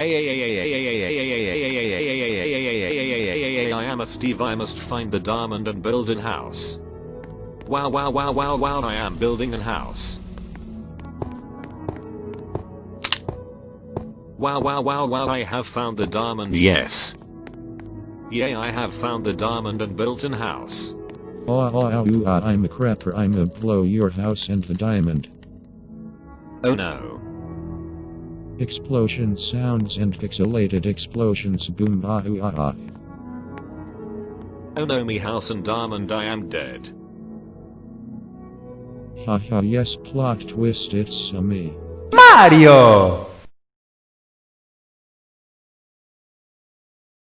I am a Steve I must find the diamond and build an house. Wow wow wow wow wow I am building an house. Wow wow wow wow I have found the diamond yes. Yay I have found the diamond and built an house. Oh, oh, oh, ooh, ah, I'm a crapper. I'm a blow your house and the diamond. Oh no. Explosion sounds and pixelated explosions boom ah ooh, ah ah. Oh no me house and diamond I am dead. Haha yes plot twist it's a me. Mario!